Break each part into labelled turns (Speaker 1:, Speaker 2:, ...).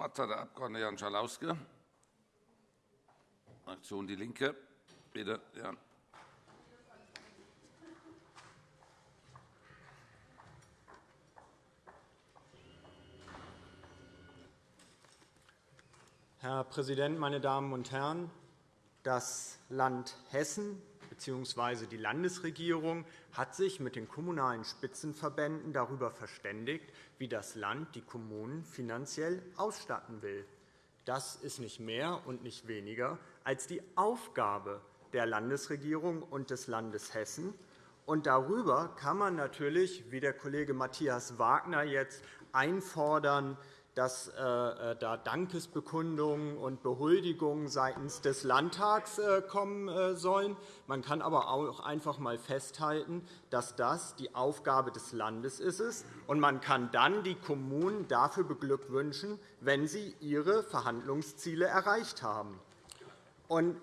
Speaker 1: Wort hat der Abg. Jan Schalauske, Fraktion DIE LINKE. Bitte, Jan.
Speaker 2: Herr Präsident, meine Damen und Herren! Das Land Hessen bzw. die Landesregierung hat sich mit den Kommunalen Spitzenverbänden darüber verständigt, wie das Land die Kommunen finanziell ausstatten will. Das ist nicht mehr und nicht weniger als die Aufgabe der Landesregierung und des Landes Hessen. Und darüber kann man natürlich, wie der Kollege Matthias Wagner jetzt einfordern, dass äh, äh, da Dankesbekundungen und Behuldigungen seitens des Landtags äh, kommen sollen. Man kann aber auch einfach einmal festhalten, dass das die Aufgabe des Landes ist. Und man kann dann die Kommunen dafür beglückwünschen, wenn sie ihre Verhandlungsziele erreicht haben. Und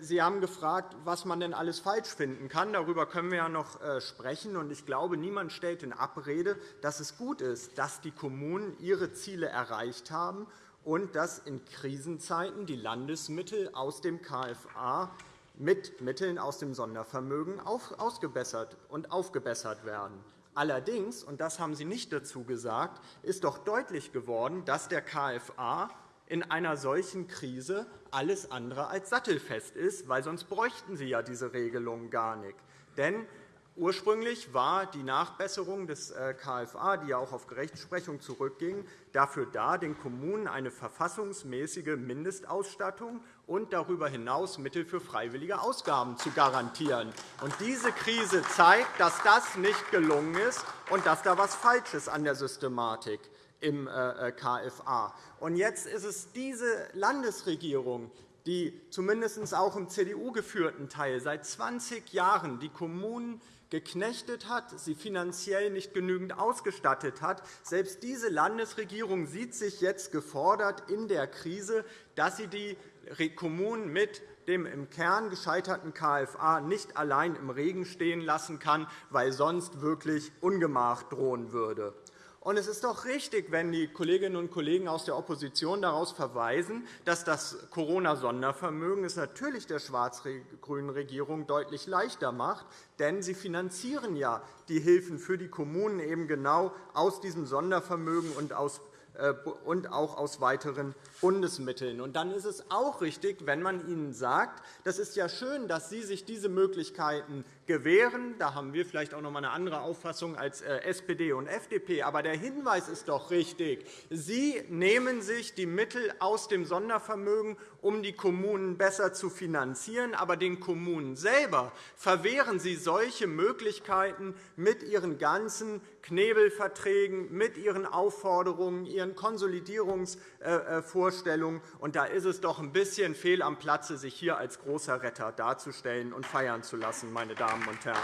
Speaker 2: Sie haben gefragt, was man denn alles falsch finden kann. Darüber können wir ja noch äh, sprechen. Ich glaube, niemand stellt in Abrede, dass es gut ist, dass die Kommunen ihre Ziele erreicht haben und dass in Krisenzeiten die Landesmittel aus dem KFA mit Mitteln aus dem Sondervermögen ausgebessert und aufgebessert werden. Allerdings, und das haben Sie nicht dazu gesagt, ist doch deutlich geworden, dass der KFA in einer solchen Krise alles andere als sattelfest ist, weil sonst bräuchten Sie ja diese Regelung gar nicht. Denn Ursprünglich war die Nachbesserung des äh, KFA, die ja auch auf Rechtsprechung zurückging, dafür da, den Kommunen eine verfassungsmäßige Mindestausstattung und darüber hinaus Mittel für freiwillige Ausgaben zu garantieren. diese Krise zeigt, dass das nicht gelungen ist und dass da etwas falsch ist an der Systematik im äh, äh, KFA. Und jetzt ist es diese Landesregierung, die zumindest auch im CDU-geführten Teil seit 20 Jahren die Kommunen geknechtet hat, sie finanziell nicht genügend ausgestattet hat. Selbst diese Landesregierung sieht sich jetzt gefordert in der Krise, dass sie die Kommunen mit dem im Kern gescheiterten KFA nicht allein im Regen stehen lassen kann, weil sonst wirklich Ungemach drohen würde. Und es ist doch richtig, wenn die Kolleginnen und Kollegen aus der Opposition daraus verweisen, dass das Corona-Sondervermögen es natürlich der schwarz-grünen Regierung deutlich leichter macht, denn sie finanzieren ja die Hilfen für die Kommunen eben genau aus diesem Sondervermögen und aus äh, und auch aus weiteren Bundesmitteln. Und dann ist es auch richtig, wenn man ihnen sagt, das ist ja schön, dass Sie sich diese Möglichkeiten gewähren. Da haben wir vielleicht auch noch einmal eine andere Auffassung als äh, SPD und FDP. Aber der Hinweis ist doch richtig. Sie nehmen sich die Mittel aus dem Sondervermögen, um die Kommunen besser zu finanzieren. Aber den Kommunen selber verwehren Sie solche Möglichkeiten mit Ihren ganzen Knebelverträgen, mit Ihren Aufforderungen, Ihren Konsolidierungsvorstellungen. Und da ist es doch ein bisschen fehl am Platze, sich hier als großer Retter darzustellen und feiern zu lassen, meine Damen Damen und Herren.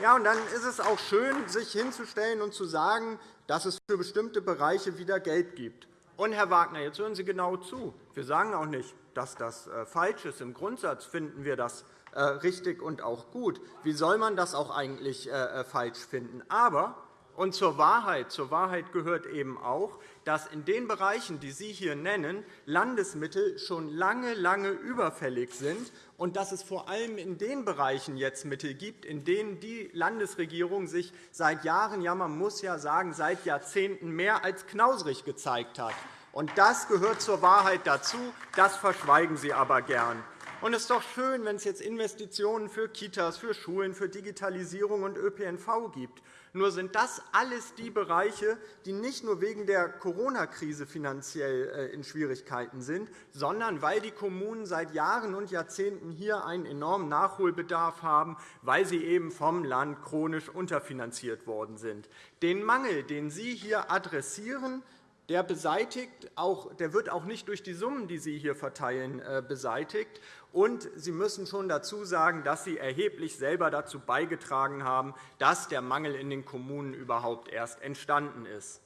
Speaker 2: Ja, und dann ist es auch schön, sich hinzustellen und zu sagen, dass es für bestimmte Bereiche wieder Geld gibt. Und, Herr Wagner, jetzt hören Sie genau zu. Wir sagen auch nicht, dass das äh, falsch ist. Im Grundsatz finden wir das äh, richtig und auch gut. Wie soll man das auch eigentlich äh, falsch finden? Aber und zur Wahrheit, zur Wahrheit gehört eben auch, dass in den Bereichen, die Sie hier nennen, Landesmittel schon lange, lange überfällig sind und dass es vor allem in den Bereichen jetzt Mittel gibt, in denen die Landesregierung sich seit Jahren, ja man muss ja sagen, seit Jahrzehnten mehr als knausrig gezeigt hat. Und das gehört zur Wahrheit dazu. Das verschweigen Sie aber gern. Und es ist doch schön, wenn es jetzt Investitionen für Kitas, für Schulen, für Digitalisierung und ÖPNV gibt. Nur sind das alles die Bereiche, die nicht nur wegen der Corona-Krise finanziell äh, in Schwierigkeiten sind, sondern weil die Kommunen seit Jahren und Jahrzehnten hier einen enormen Nachholbedarf haben, weil sie eben vom Land chronisch unterfinanziert worden sind. Den Mangel, den Sie hier adressieren, der, beseitigt auch, der wird auch nicht durch die Summen, die Sie hier verteilen, äh, beseitigt. Und Sie müssen schon dazu sagen, dass Sie erheblich selber dazu beigetragen haben, dass der Mangel in den Kommunen überhaupt erst entstanden ist.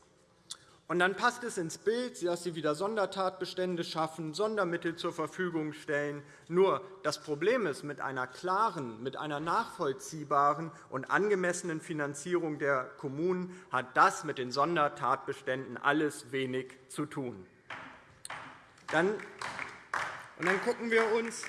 Speaker 2: Und dann passt es ins Bild, dass Sie wieder Sondertatbestände schaffen, Sondermittel zur Verfügung stellen. Nur das Problem ist, mit einer klaren, mit einer nachvollziehbaren und angemessenen Finanzierung der Kommunen hat das mit den Sondertatbeständen alles wenig zu tun. Dann, und dann, gucken wir uns,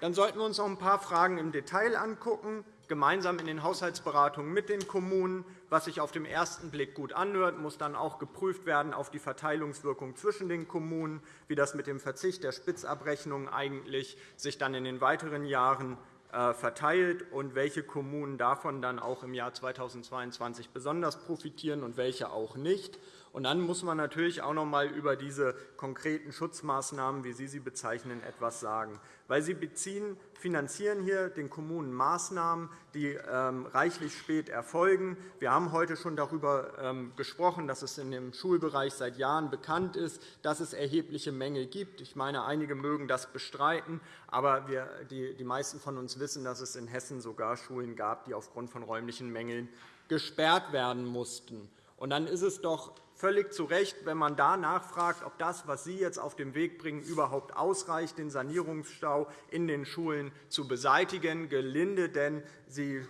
Speaker 2: dann sollten wir uns noch ein paar Fragen im Detail anschauen gemeinsam in den Haushaltsberatungen mit den Kommunen. Was sich auf den ersten Blick gut anhört, muss dann auch geprüft werden auf die Verteilungswirkung zwischen den Kommunen, wie das mit dem Verzicht der Spitzabrechnungen eigentlich sich dann in den weiteren Jahren äh, verteilt und welche Kommunen davon dann auch im Jahr 2022 besonders profitieren und welche auch nicht. Und dann muss man natürlich auch noch einmal über diese konkreten Schutzmaßnahmen, wie Sie sie bezeichnen, etwas sagen. Weil Sie beziehen, finanzieren hier den Kommunen Maßnahmen, die ähm, reichlich spät erfolgen. Wir haben heute schon darüber ähm, gesprochen, dass es in dem Schulbereich seit Jahren bekannt ist, dass es erhebliche Mängel gibt. Ich meine, einige mögen das bestreiten, aber die meisten von uns wissen, dass es in Hessen sogar Schulen gab, die aufgrund von räumlichen Mängeln gesperrt werden mussten. Und dann ist es doch völlig zu Recht, wenn man da nachfragt, ob das, was Sie jetzt auf den Weg bringen, überhaupt ausreicht, den Sanierungsstau in den Schulen zu beseitigen, gelinde denn die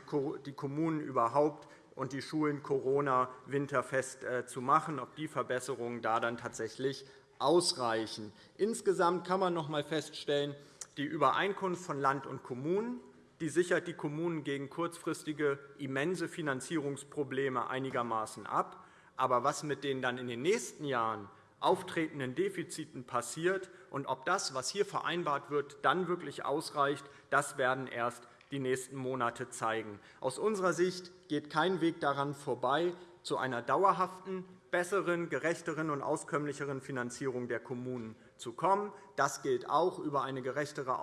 Speaker 2: Kommunen überhaupt und die Schulen Corona winterfest äh, zu machen, ob die Verbesserungen da dann tatsächlich ausreichen. Insgesamt kann man noch einmal feststellen, die Übereinkunft von Land und Kommunen die sichert die Kommunen gegen kurzfristige immense Finanzierungsprobleme einigermaßen ab. Aber was mit den dann in den nächsten Jahren auftretenden Defiziten passiert und ob das, was hier vereinbart wird, dann wirklich ausreicht, das werden erst die nächsten Monate zeigen. Aus unserer Sicht geht kein Weg daran vorbei, zu einer dauerhaften, besseren, gerechteren und auskömmlicheren Finanzierung der Kommunen zu kommen. Das gilt auch über eine gerechtere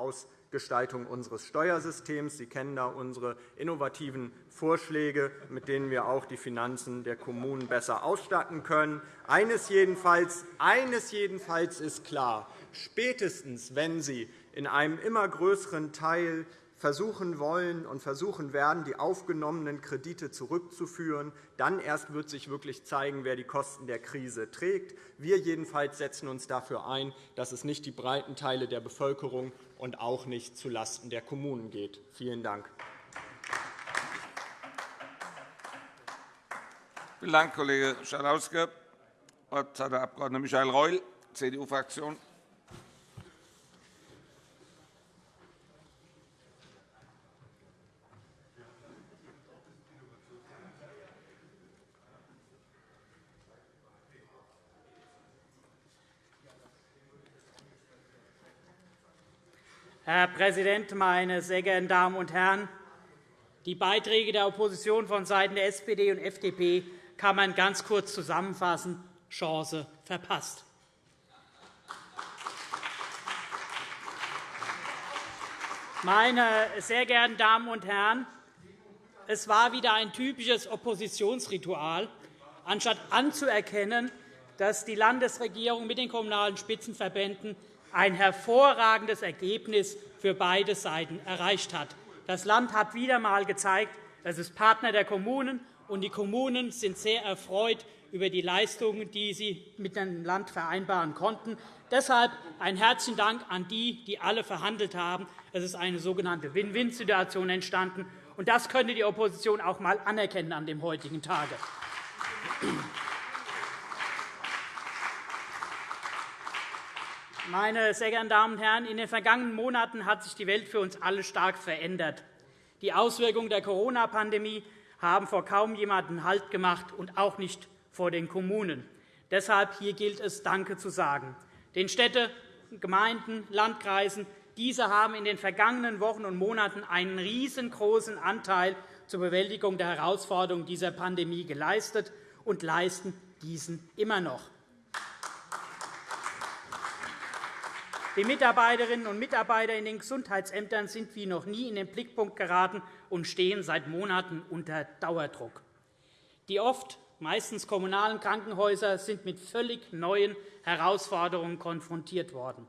Speaker 2: Gestaltung unseres Steuersystems. Sie kennen da unsere innovativen Vorschläge, mit denen wir auch die Finanzen der Kommunen besser ausstatten können. Eines jedenfalls, eines jedenfalls ist klar. Spätestens, wenn Sie in einem immer größeren Teil versuchen wollen und versuchen werden, die aufgenommenen Kredite zurückzuführen. Dann erst wird sich wirklich zeigen, wer die Kosten der Krise trägt. Wir jedenfalls setzen uns dafür ein, dass es nicht die breiten Teile der Bevölkerung und auch nicht zulasten der Kommunen geht. Vielen Dank.
Speaker 1: Vielen Dank, Kollege Schalauske. Das Wort hat der Abg. Michael Reul, CDU-Fraktion.
Speaker 3: Herr Präsident, meine sehr geehrten Damen und Herren! Die Beiträge der Opposition vonseiten der SPD und FDP kann man ganz kurz zusammenfassen. Chance verpasst. Meine sehr geehrten Damen und Herren, es war wieder ein typisches Oppositionsritual. Anstatt anzuerkennen, dass die Landesregierung mit den Kommunalen Spitzenverbänden ein hervorragendes Ergebnis für beide Seiten erreicht hat. Das Land hat wieder einmal gezeigt, es ist Partner der Kommunen, und die Kommunen sind sehr erfreut über die Leistungen, die sie mit dem Land vereinbaren konnten. Deshalb ein herzlichen Dank an die, die alle verhandelt haben. Es ist eine sogenannte Win-Win-Situation entstanden. Und das könnte die Opposition auch einmal anerkennen an dem heutigen Tage. Meine sehr geehrten Damen und Herren, in den vergangenen Monaten hat sich die Welt für uns alle stark verändert. Die Auswirkungen der Corona-Pandemie haben vor kaum jemandem Halt gemacht und auch nicht vor den Kommunen. Deshalb hier gilt es, Danke zu sagen. Den Städten, Gemeinden, Landkreisen, diese haben in den vergangenen Wochen und Monaten einen riesengroßen Anteil zur Bewältigung der Herausforderungen dieser Pandemie geleistet und leisten diesen immer noch. Die Mitarbeiterinnen und Mitarbeiter in den Gesundheitsämtern sind wie noch nie in den Blickpunkt geraten und stehen seit Monaten unter Dauerdruck. Die oft meistens kommunalen Krankenhäuser sind mit völlig neuen Herausforderungen konfrontiert worden.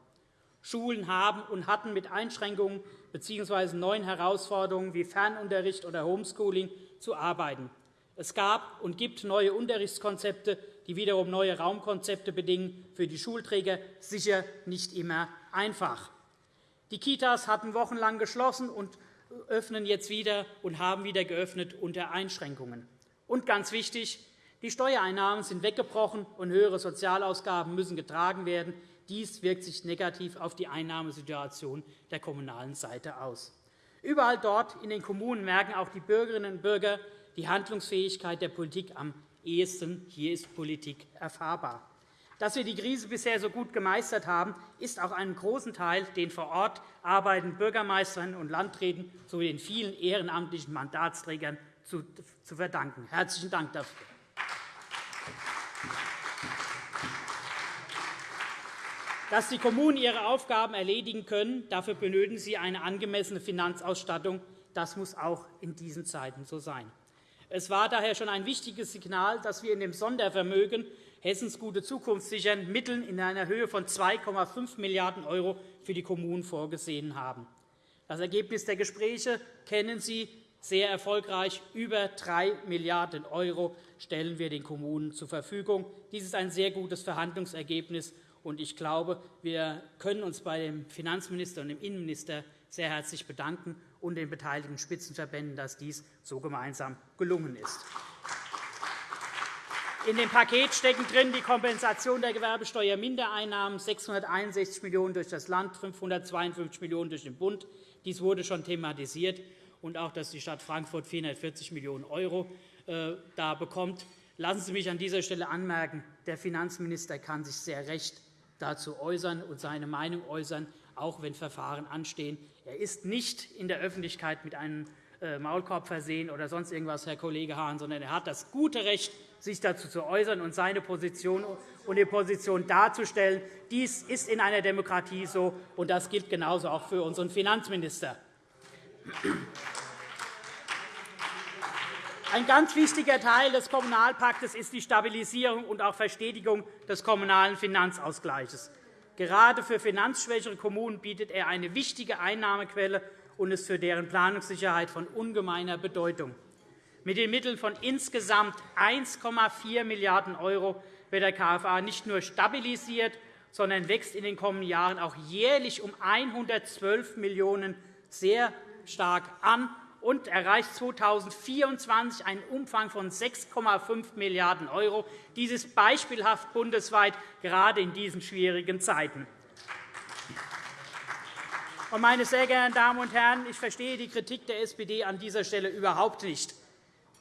Speaker 3: Schulen haben und hatten mit Einschränkungen bzw. neuen Herausforderungen wie Fernunterricht oder Homeschooling zu arbeiten. Es gab und gibt neue Unterrichtskonzepte die wiederum neue Raumkonzepte bedingen, für die Schulträger sicher nicht immer einfach. Die Kitas hatten wochenlang geschlossen und öffnen jetzt wieder und haben wieder geöffnet unter Einschränkungen. Und ganz wichtig, die Steuereinnahmen sind weggebrochen, und höhere Sozialausgaben müssen getragen werden. Dies wirkt sich negativ auf die Einnahmesituation der kommunalen Seite aus. Überall dort in den Kommunen merken auch die Bürgerinnen und Bürger die Handlungsfähigkeit der Politik am ehesten. Hier ist Politik erfahrbar. Dass wir die Krise bisher so gut gemeistert haben, ist auch einem großen Teil den vor Ort arbeitenden Bürgermeisterinnen und Landräten sowie den vielen ehrenamtlichen Mandatsträgern zu verdanken. Herzlichen Dank dafür. Dass die Kommunen ihre Aufgaben erledigen können, dafür benötigen sie eine angemessene Finanzausstattung. Das muss auch in diesen Zeiten so sein. Es war daher schon ein wichtiges Signal, dass wir in dem Sondervermögen Hessens gute Zukunft sichern Mitteln in einer Höhe von 2,5 Milliarden € für die Kommunen vorgesehen haben. Das Ergebnis der Gespräche kennen Sie sehr erfolgreich. Über 3 Milliarden € stellen wir den Kommunen zur Verfügung. Dies ist ein sehr gutes Verhandlungsergebnis. Ich glaube, wir können uns bei dem Finanzminister und dem Innenminister sehr herzlich bedanken und den beteiligten Spitzenverbänden, dass dies so gemeinsam gelungen ist. In dem Paket stecken drin die Kompensation der Gewerbesteuermindereinnahmen, 661 Millionen € durch das Land, 552 Millionen € durch den Bund. Dies wurde schon thematisiert, und auch, dass die Stadt Frankfurt 440 Millionen € äh, da bekommt. Lassen Sie mich an dieser Stelle anmerken, der Finanzminister kann sich sehr recht dazu äußern und seine Meinung äußern, auch wenn Verfahren anstehen. Er ist nicht in der Öffentlichkeit mit einem äh, Maulkorb versehen oder sonst irgendwas, Herr Kollege Hahn, sondern er hat das gute Recht, sich dazu zu äußern und seine Position und die Position darzustellen. Dies ist in einer Demokratie so, und das gilt genauso auch für unseren Finanzminister. Ein ganz wichtiger Teil des Kommunalpaktes ist die Stabilisierung und auch Verstetigung des kommunalen Finanzausgleichs. Gerade für finanzschwächere Kommunen bietet er eine wichtige Einnahmequelle und ist für deren Planungssicherheit von ungemeiner Bedeutung. Mit den Mitteln von insgesamt 1,4 Milliarden € wird der KFA nicht nur stabilisiert, sondern wächst in den kommenden Jahren auch jährlich um 112 Millionen € sehr stark an und erreicht 2024 einen Umfang von 6,5 Milliarden €. Dies ist beispielhaft bundesweit, gerade in diesen schwierigen Zeiten. Meine sehr geehrten Damen und Herren, ich verstehe die Kritik der SPD an dieser Stelle überhaupt nicht.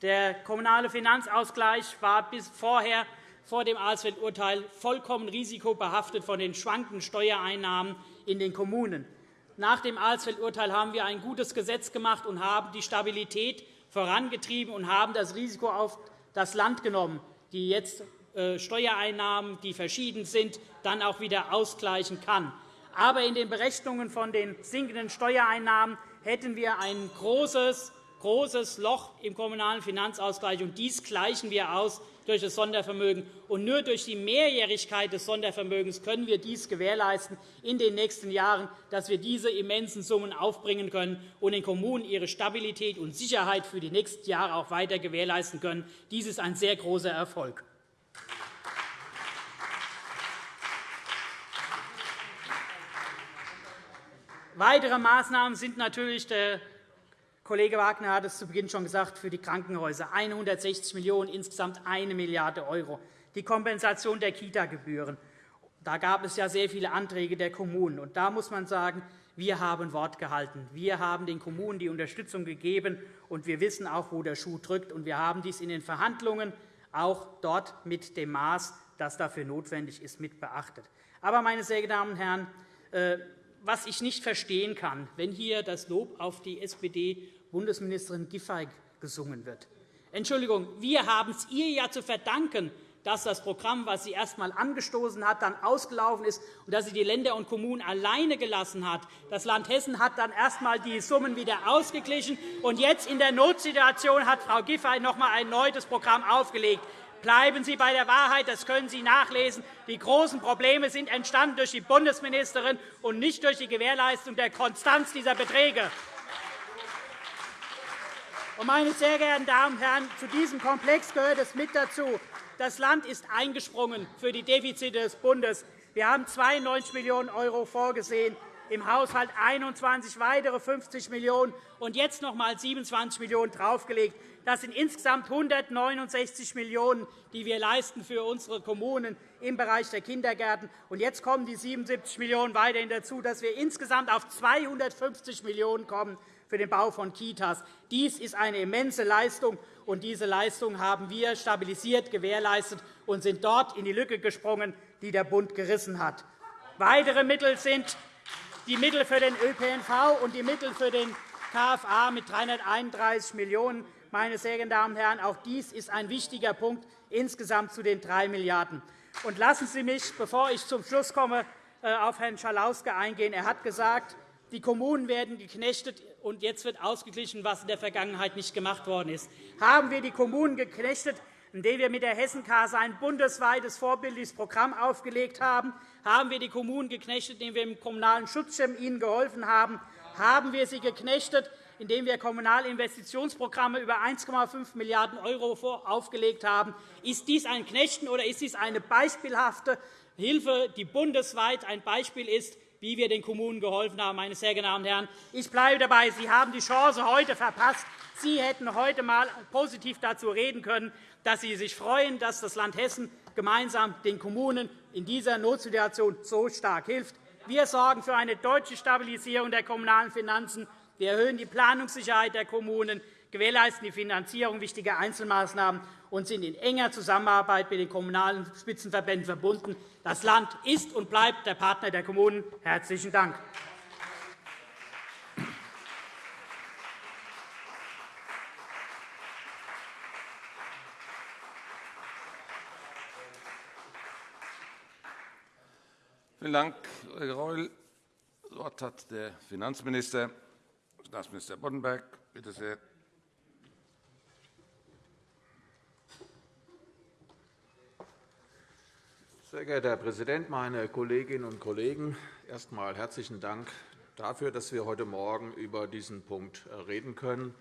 Speaker 3: Der kommunale Finanzausgleich war bis vorher vor dem Alsfeld-Urteil vollkommen risikobehaftet von den schwankenden Steuereinnahmen in den Kommunen. Nach dem Alsfeld-Urteil haben wir ein gutes Gesetz gemacht und haben die Stabilität vorangetrieben und haben das Risiko auf das Land genommen, die jetzt äh, Steuereinnahmen, die verschieden sind, dann auch wieder ausgleichen kann. Aber in den Berechnungen von den sinkenden Steuereinnahmen hätten wir ein großes, großes Loch im kommunalen Finanzausgleich. Und dies gleichen wir aus durch das Sondervermögen. Und nur durch die Mehrjährigkeit des Sondervermögens können wir dies gewährleisten in den nächsten Jahren, dass wir diese immensen Summen aufbringen können und den Kommunen ihre Stabilität und Sicherheit für die nächsten Jahre auch weiter gewährleisten können. Dies ist ein sehr großer Erfolg. Weitere Maßnahmen sind natürlich der Kollege Wagner hat es zu Beginn schon gesagt, für die Krankenhäuser 160 Millionen €, insgesamt 1 Milliarde €. Die Kompensation der Kita-Gebühren. Da gab es ja sehr viele Anträge der Kommunen. Und da muss man sagen, wir haben Wort gehalten. Wir haben den Kommunen die Unterstützung gegeben, und wir wissen auch, wo der Schuh drückt. Und wir haben dies in den Verhandlungen auch dort mit dem Maß, das dafür notwendig ist, mit beachtet. Aber, meine sehr geehrten Damen und Herren, äh, was ich nicht verstehen kann, wenn hier das Lob auf die SPD-Bundesministerin Giffey gesungen wird. Entschuldigung, wir haben es ihr ja zu verdanken, dass das Programm, das sie erst einmal angestoßen hat, dann ausgelaufen ist und dass sie die Länder und Kommunen alleine gelassen hat. Das Land Hessen hat dann erst einmal die Summen wieder ausgeglichen. Und jetzt in der Notsituation hat Frau Giffey noch einmal ein neues Programm aufgelegt. Bleiben Sie bei der Wahrheit, das können Sie nachlesen. Die großen Probleme sind entstanden durch die Bundesministerin und nicht durch die Gewährleistung der Konstanz dieser Beträge. Meine sehr geehrten Damen und Herren, zu diesem Komplex gehört es mit dazu, Das Land ist eingesprungen für die Defizite des Bundes. Wir haben 92 Millionen € vorgesehen, im Haushalt 21 weitere 50 Millionen € und jetzt noch einmal 27 Millionen € draufgelegt. Das sind insgesamt 169 Millionen €, die wir leisten für unsere Kommunen im Bereich der Kindergärten. Und jetzt kommen die 77 Millionen € weiterhin dazu, dass wir insgesamt auf 250 Millionen € kommen für den Bau von Kitas. Dies ist eine immense Leistung, und diese Leistung haben wir stabilisiert gewährleistet und sind dort in die Lücke gesprungen, die der Bund gerissen hat. Weitere Mittel sind die Mittel für den ÖPNV und die Mittel für den KFA mit 331 Millionen €. Meine sehr geehrten Damen und Herren, auch dies ist ein wichtiger Punkt insgesamt zu den 3 Milliarden €. Lassen Sie mich, bevor ich zum Schluss komme, äh, auf Herrn Schalauske eingehen. Er hat gesagt, die Kommunen werden geknechtet, und jetzt wird ausgeglichen, was in der Vergangenheit nicht gemacht worden ist. Haben wir die Kommunen geknechtet, indem wir mit der Hessenkasse ein bundesweites vorbildliches Programm aufgelegt haben? Haben wir die Kommunen geknechtet, indem wir im Kommunalen Schutzschirm ihnen geholfen haben? Haben wir sie geknechtet, indem wir Kommunalinvestitionsprogramme über 1,5 Milliarden € aufgelegt haben? Ist dies ein Knechten oder ist dies eine beispielhafte Hilfe, die bundesweit ein Beispiel ist, wie wir den Kommunen geholfen haben. Meine sehr geehrten Herren, ich bleibe dabei. Sie haben die Chance heute verpasst. Sie hätten heute einmal positiv dazu reden können, dass Sie sich freuen, dass das Land Hessen gemeinsam den Kommunen in dieser Notsituation so stark hilft. Wir sorgen für eine deutsche Stabilisierung der kommunalen Finanzen. Wir erhöhen die Planungssicherheit der Kommunen, gewährleisten die Finanzierung wichtiger Einzelmaßnahmen und sind in enger Zusammenarbeit mit den Kommunalen Spitzenverbänden verbunden. Das Land ist und bleibt der Partner der Kommunen. – Herzlichen Dank.
Speaker 1: Vielen Dank, Kollege Reul. Das Wort hat der Finanzminister, Staatsminister Boddenberg. Bitte sehr.
Speaker 4: Sehr geehrter Herr Präsident, meine Kolleginnen und Kollegen! Erst einmal herzlichen Dank dafür, dass wir heute Morgen über diesen Punkt äh, reden können.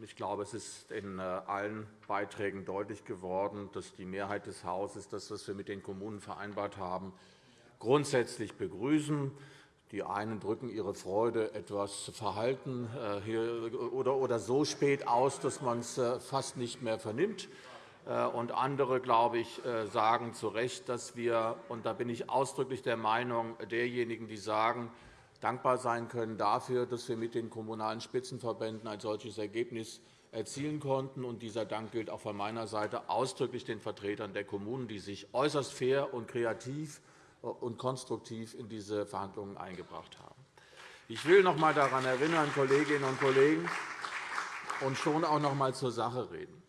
Speaker 4: Ich glaube, es ist in äh, allen Beiträgen deutlich geworden, dass die Mehrheit des Hauses das, was wir mit den Kommunen vereinbart haben, grundsätzlich begrüßen. Die einen drücken ihre Freude etwas verhalten äh, oder so spät aus, dass man es fast nicht mehr vernimmt. Äh, und andere, glaube ich, äh, sagen zu Recht, dass wir, und da bin ich ausdrücklich der Meinung derjenigen, die sagen, dankbar sein können dafür, dass wir mit den Kommunalen Spitzenverbänden ein solches Ergebnis erzielen konnten. Und dieser Dank gilt auch von meiner Seite ausdrücklich den Vertretern der Kommunen, die sich äußerst fair und kreativ äh, und konstruktiv in diese Verhandlungen eingebracht haben. Ich will noch einmal daran erinnern, Kolleginnen und Kollegen, und schon auch noch einmal zur Sache reden.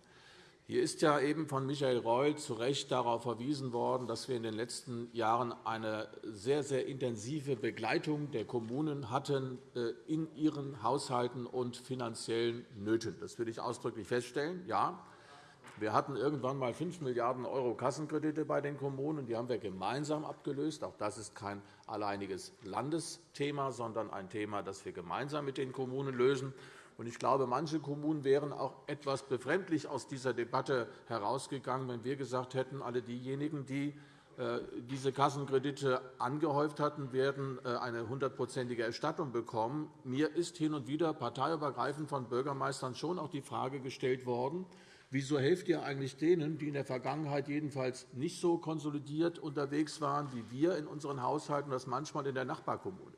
Speaker 4: Hier ist ja eben von Michael Reul zu Recht darauf verwiesen worden, dass wir in den letzten Jahren eine sehr, sehr intensive Begleitung der Kommunen hatten äh, in ihren Haushalten und finanziellen Nöten. Das will ich ausdrücklich feststellen. Ja, wir hatten irgendwann einmal 5 Milliarden € Kassenkredite bei den Kommunen. Die haben wir gemeinsam abgelöst. Auch das ist kein alleiniges Landesthema, sondern ein Thema, das wir gemeinsam mit den Kommunen lösen. Ich glaube, manche Kommunen wären auch etwas befremdlich aus dieser Debatte herausgegangen, wenn wir gesagt hätten, alle diejenigen, die äh, diese Kassenkredite angehäuft hatten, werden äh, eine hundertprozentige Erstattung bekommen. Mir ist hin und wieder parteiübergreifend von Bürgermeistern schon auch die Frage gestellt worden, wieso helft ihr eigentlich denen, die in der Vergangenheit jedenfalls nicht so konsolidiert unterwegs waren wie wir in unseren Haushalten, das manchmal in der Nachbarkommune.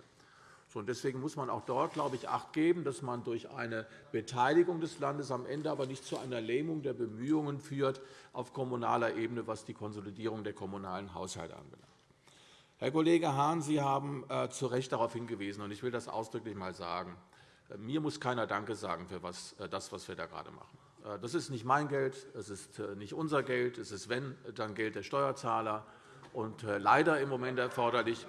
Speaker 4: Deswegen muss man auch dort, glaube ich, Acht geben, dass man durch eine Beteiligung des Landes am Ende aber nicht zu einer Lähmung der Bemühungen führt auf kommunaler Ebene, was die Konsolidierung der kommunalen Haushalte anbelangt. Herr Kollege Hahn, Sie haben äh, zu Recht darauf hingewiesen, und ich will das ausdrücklich einmal sagen. Äh, mir muss keiner Danke sagen für äh, das, was wir da gerade machen. Das ist nicht mein Geld, es ist nicht unser Geld, es ist, wenn, dann Geld der Steuerzahler und leider im Moment erforderlich.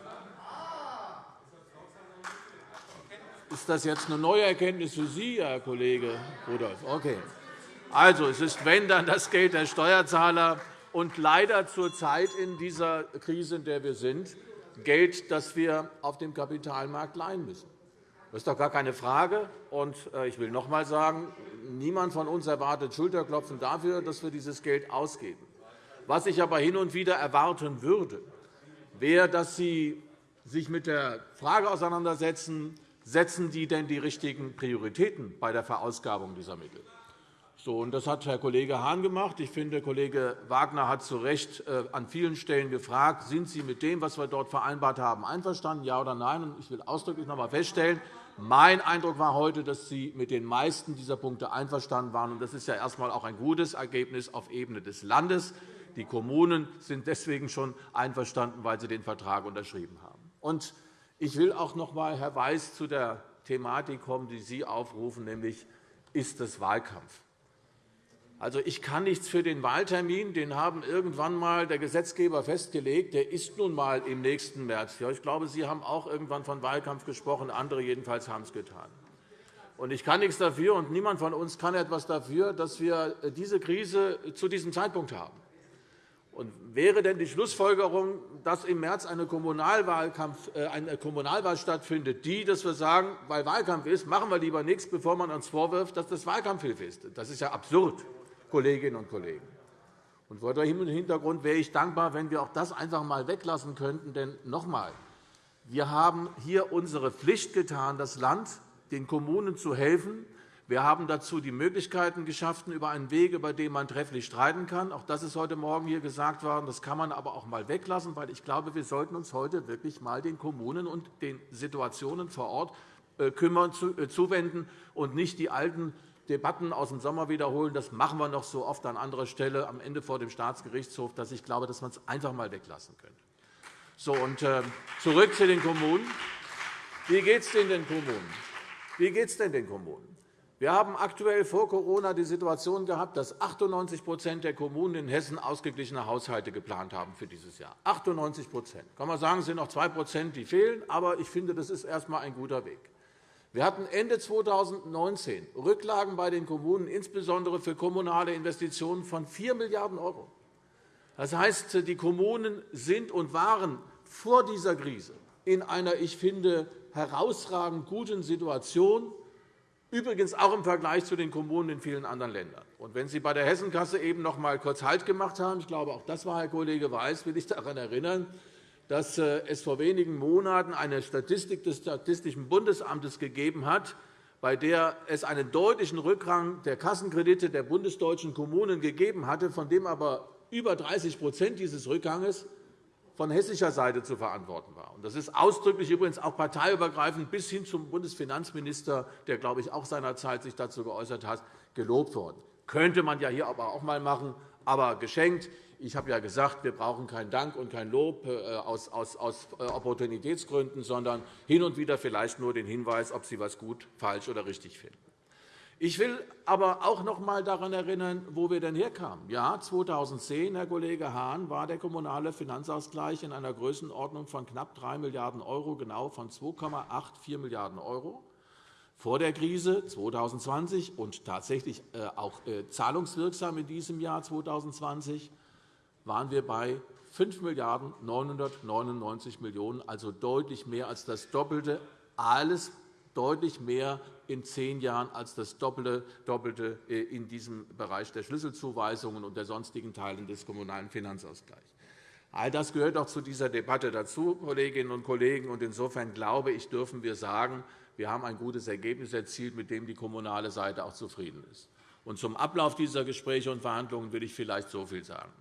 Speaker 4: Ist das jetzt eine neue Erkenntnis für Sie, Herr Kollege Rudolph? Okay. Also, es ist, wenn, dann das Geld der Steuerzahler und leider zurzeit in dieser Krise, in der wir sind, Geld, das wir auf dem Kapitalmarkt leihen müssen. Das ist doch gar keine Frage. Und äh, ich will noch einmal sagen, niemand von uns erwartet Schulterklopfen dafür, dass wir dieses Geld ausgeben. Was ich aber hin und wieder erwarten würde, wäre, dass Sie sich mit der Frage auseinandersetzen, setzen die denn die richtigen Prioritäten bei der Verausgabung dieser Mittel? So, und das hat Herr Kollege Hahn gemacht. Ich finde, Kollege Wagner hat zu Recht äh, an vielen Stellen gefragt, sind Sie mit dem, was wir dort vereinbart haben, einverstanden, ja oder nein? Ich will ausdrücklich noch einmal feststellen, mein Eindruck war heute, dass Sie mit den meisten dieser Punkte einverstanden waren. Das ist ja erst einmal auch ein gutes Ergebnis auf Ebene des Landes. Die Kommunen sind deswegen schon einverstanden, weil sie den Vertrag unterschrieben haben. Ich will auch noch einmal, Herr Weiß, zu der Thematik kommen, die Sie aufrufen, nämlich ist es Wahlkampf. Also, ich kann nichts für den Wahltermin. Den haben irgendwann einmal der Gesetzgeber festgelegt. Der ist nun einmal im nächsten März. Ich glaube, Sie haben auch irgendwann von Wahlkampf gesprochen. Andere jedenfalls haben es getan. Ich kann nichts dafür, und niemand von uns kann etwas dafür, dass wir diese Krise zu diesem Zeitpunkt haben. Und wäre denn die Schlussfolgerung, dass im März eine, äh, eine Kommunalwahl stattfindet, die, dass wir sagen, weil Wahlkampf ist, machen wir lieber nichts, bevor man uns vorwirft, dass das Wahlkampfhilfe ist? Das ist ja absurd. Kolleginnen und Kollegen. Und vor dem Hintergrund wäre ich dankbar, wenn wir auch das einfach einmal weglassen könnten. Denn noch einmal, wir haben hier unsere Pflicht getan, das Land den Kommunen zu helfen. Wir haben dazu die Möglichkeiten geschaffen über einen Weg, über den man trefflich streiten kann. Auch das ist heute Morgen hier gesagt worden. Das kann man aber auch einmal weglassen, weil ich glaube, wir sollten uns heute wirklich einmal den Kommunen und den Situationen vor Ort äh, kümmern, äh, zuwenden und nicht die alten Debatten aus dem Sommer wiederholen. Das machen wir noch so oft an anderer Stelle am Ende vor dem Staatsgerichtshof, dass ich glaube, dass man es einfach einmal weglassen könnte. So, und, äh, zurück zu den Kommunen. Wie geht es denn den Kommunen? Wie geht es denn den Kommunen? Wir haben aktuell vor Corona die Situation gehabt, dass 98% der Kommunen in Hessen ausgeglichene Haushalte geplant haben für dieses Jahr. 98 kann man sagen, es sind noch 2% die fehlen, aber ich finde, das ist erst einmal ein guter Weg. Wir hatten Ende 2019 Rücklagen bei den Kommunen, insbesondere für kommunale Investitionen, von 4 Milliarden €. Das heißt, die Kommunen sind und waren vor dieser Krise in einer, ich finde, herausragend guten Situation, übrigens auch im Vergleich zu den Kommunen in vielen anderen Ländern. Und wenn Sie bei der Hessenkasse eben noch einmal kurz Halt gemacht haben, ich glaube, auch das war Herr Kollege Weiß, will ich daran erinnern, dass äh, es vor wenigen Monaten eine Statistik des Statistischen Bundesamtes gegeben hat, bei der es einen deutlichen Rückgang der Kassenkredite der bundesdeutschen Kommunen gegeben hatte, von dem aber über 30% dieses Rückgangs von hessischer Seite zu verantworten war. Das ist ausdrücklich übrigens auch parteiübergreifend bis hin zum Bundesfinanzminister, der, glaube ich, auch seinerzeit sich dazu geäußert hat, gelobt worden. Könnte man ja hier aber auch einmal machen, aber geschenkt. Ich habe ja gesagt, wir brauchen keinen Dank und kein Lob äh, aus, äh, Opportunitätsgründen, sondern hin und wieder vielleicht nur den Hinweis, ob Sie etwas gut, falsch oder richtig finden. Ich will aber auch noch einmal daran erinnern, wo wir denn herkamen. Ja, 2010, Herr Kollege Hahn, war der kommunale Finanzausgleich in einer Größenordnung von knapp 3 Milliarden €, genau von 2,84 Milliarden € vor der Krise 2020 und tatsächlich äh, auch zahlungswirksam in diesem Jahr 2020 waren wir bei 5 Milliarden 999 Millionen €, also deutlich mehr als das Doppelte. Alles deutlich mehr in zehn Jahren als das Doppelte äh, in diesem Bereich der Schlüsselzuweisungen und der sonstigen Teile des Kommunalen Finanzausgleichs. All das gehört auch zu dieser Debatte dazu, Kolleginnen und Kollegen. Insofern glaube ich, dürfen wir sagen, wir haben ein gutes Ergebnis erzielt, mit dem die kommunale Seite auch zufrieden ist. zum Ablauf dieser Gespräche und Verhandlungen will ich vielleicht so viel sagen.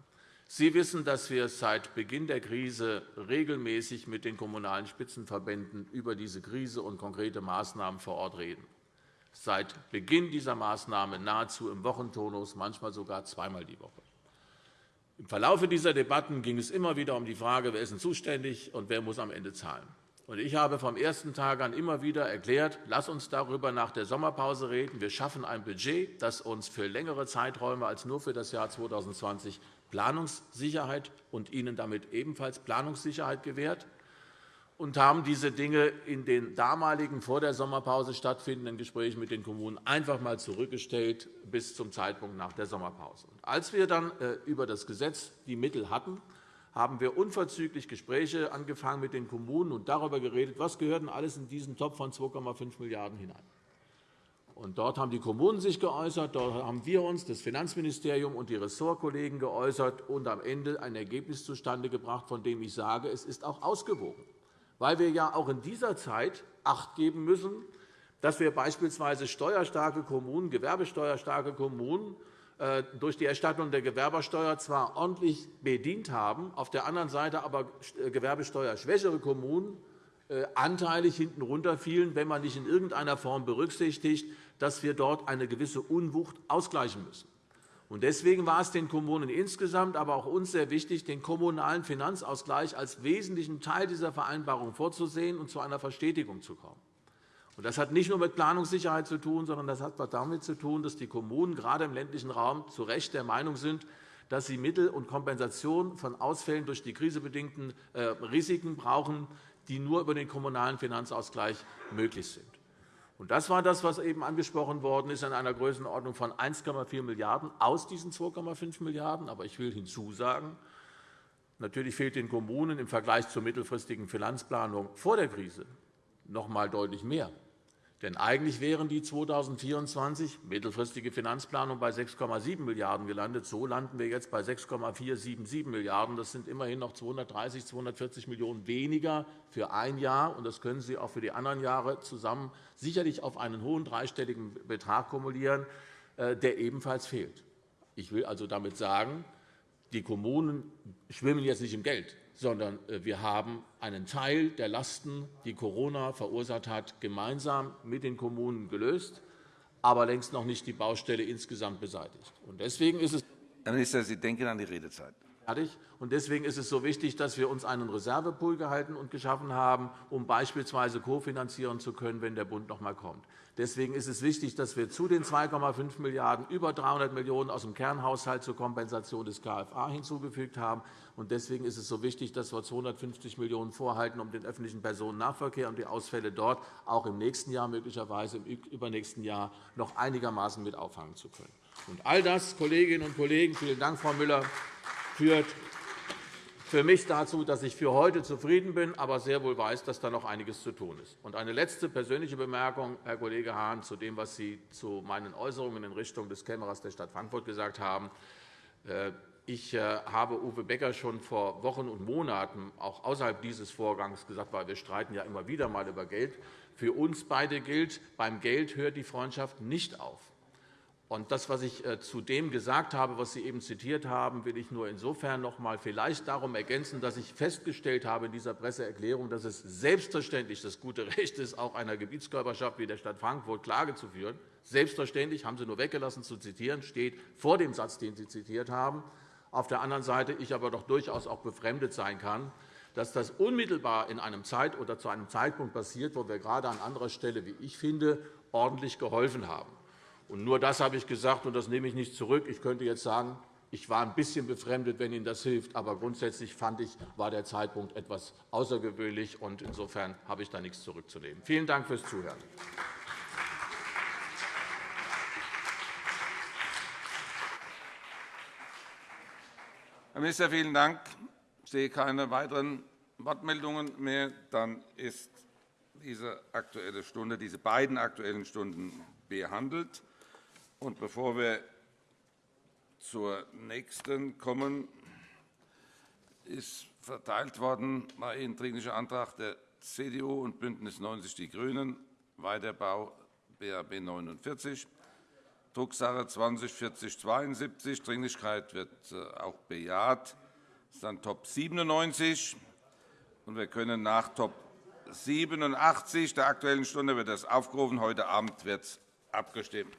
Speaker 4: Sie wissen, dass wir seit Beginn der Krise regelmäßig mit den Kommunalen Spitzenverbänden über diese Krise und konkrete Maßnahmen vor Ort reden. Seit Beginn dieser Maßnahme nahezu im Wochentonus, manchmal sogar zweimal die Woche. Im Verlauf dieser Debatten ging es immer wieder um die Frage, wer ist zuständig und wer muss am Ende zahlen. Ich habe vom ersten Tag an immer wieder erklärt, lass uns darüber nach der Sommerpause reden. Wir schaffen ein Budget, das uns für längere Zeiträume als nur für das Jahr 2020 Planungssicherheit und ihnen damit ebenfalls Planungssicherheit gewährt und haben diese Dinge in den damaligen vor der Sommerpause stattfindenden Gesprächen mit den Kommunen einfach einmal zurückgestellt bis zum Zeitpunkt nach der Sommerpause. Als wir dann äh, über das Gesetz die Mittel hatten, haben wir unverzüglich Gespräche angefangen mit den Kommunen und darüber geredet, was gehört denn alles in diesen Topf von 2,5 Milliarden € hinein. Und dort haben die Kommunen sich geäußert, dort haben wir uns, das Finanzministerium und die Ressortkollegen geäußert und am Ende ein Ergebnis zustande gebracht, von dem ich sage, es ist auch ausgewogen, weil wir ja auch in dieser Zeit Acht geben müssen, dass wir beispielsweise steuerstarke Kommunen, gewerbesteuerstarke Kommunen äh, durch die Erstattung der Gewerbesteuer zwar ordentlich bedient haben, auf der anderen Seite aber äh, gewerbesteuerschwächere Kommunen äh, anteilig hinten runterfielen, wenn man nicht in irgendeiner Form berücksichtigt, dass wir dort eine gewisse Unwucht ausgleichen müssen. Deswegen war es den Kommunen insgesamt, aber auch uns sehr wichtig, den kommunalen Finanzausgleich als wesentlichen Teil dieser Vereinbarung vorzusehen und zu einer Verstetigung zu kommen. Das hat nicht nur mit Planungssicherheit zu tun, sondern das hat damit zu tun, dass die Kommunen gerade im ländlichen Raum zu Recht der Meinung sind, dass sie Mittel und Kompensation von Ausfällen durch die krisebedingten äh, Risiken brauchen, die nur über den kommunalen Finanzausgleich möglich sind. Das war das, was eben angesprochen worden ist, in einer Größenordnung von 1,4 Milliarden € aus diesen 2,5 Milliarden €. Aber ich will hinzusagen, natürlich fehlt den Kommunen im Vergleich zur mittelfristigen Finanzplanung vor der Krise noch einmal deutlich mehr. Denn eigentlich wären die 2024 mittelfristige Finanzplanung bei 6,7 Milliarden € gelandet. So landen wir jetzt bei 6,477 Milliarden €. Das sind immerhin noch 230, 240 Millionen € weniger für ein Jahr. Und das können Sie auch für die anderen Jahre zusammen sicherlich auf einen hohen dreistelligen Betrag kumulieren, äh, der ebenfalls fehlt. Ich will also damit sagen, die Kommunen schwimmen jetzt nicht im Geld sondern äh, wir haben einen Teil der Lasten, die Corona verursacht hat, gemeinsam mit den Kommunen gelöst, aber längst noch nicht die Baustelle insgesamt beseitigt. Deswegen ist es
Speaker 1: Herr Minister, Sie denken an die Redezeit.
Speaker 4: Deswegen ist es so wichtig, dass wir uns einen Reservepool gehalten und geschaffen haben, um beispielsweise kofinanzieren zu können, wenn der Bund noch einmal kommt. Deswegen ist es wichtig, dass wir zu den 2,5 Milliarden € über 300 Millionen € aus dem Kernhaushalt zur Kompensation des KFA hinzugefügt haben. Deswegen ist es so wichtig, dass wir 250 Millionen € vorhalten, um den öffentlichen Personennahverkehr und die Ausfälle dort auch im nächsten Jahr, möglicherweise im übernächsten Jahr, noch einigermaßen mit auffangen zu können. all das, Kolleginnen und Kollegen, vielen Dank, Frau Müller, führt für mich dazu, dass ich für heute zufrieden bin, aber sehr wohl weiß, dass da noch einiges zu tun ist. Und eine letzte persönliche Bemerkung, Herr Kollege Hahn, zu dem, was Sie zu meinen Äußerungen in Richtung des Kämmerers der Stadt Frankfurt gesagt haben. Äh, ich äh, habe Uwe Becker schon vor Wochen und Monaten auch außerhalb dieses Vorgangs gesagt, weil wir streiten ja immer wieder mal über Geld. Für uns beide gilt, beim Geld hört die Freundschaft nicht auf. Und das, was ich äh, zu dem gesagt habe, was Sie eben zitiert haben, will ich nur insofern noch einmal vielleicht darum ergänzen, dass ich festgestellt habe in dieser Presseerklärung, dass es selbstverständlich das gute Recht ist, auch einer Gebietskörperschaft wie der Stadt Frankfurt Klage zu führen. Selbstverständlich, haben Sie nur weggelassen zu zitieren, steht vor dem Satz, den Sie zitiert haben. Auf der anderen Seite ich aber doch durchaus auch befremdet sein kann, dass das unmittelbar in einem Zeit oder zu einem Zeitpunkt passiert, wo wir gerade an anderer Stelle, wie ich finde, ordentlich geholfen haben. Und nur das habe ich gesagt, und das nehme ich nicht zurück. Ich könnte jetzt sagen, ich war ein bisschen befremdet, wenn Ihnen das hilft. Aber grundsätzlich fand ich, war der Zeitpunkt etwas außergewöhnlich. und Insofern habe ich da nichts zurückzunehmen. Vielen Dank fürs Zuhören.
Speaker 1: Herr Minister, vielen Dank. Ich sehe keine weiteren Wortmeldungen mehr. Dann ist diese, aktuelle Stunde, diese beiden Aktuellen Stunden behandelt. Und bevor wir zur nächsten kommen, ist verteilt worden ein Dringlicher Antrag der CDU und BÜNDNIS 90 die GRÜNEN, Weiterbau BAB 49, Drucksache 20 4072. Dringlichkeit wird äh, auch bejaht. Das ist dann Top 97. Und wir können nach Top 87 der Aktuellen Stunde wird das aufgerufen. Heute Abend wird abgestimmt.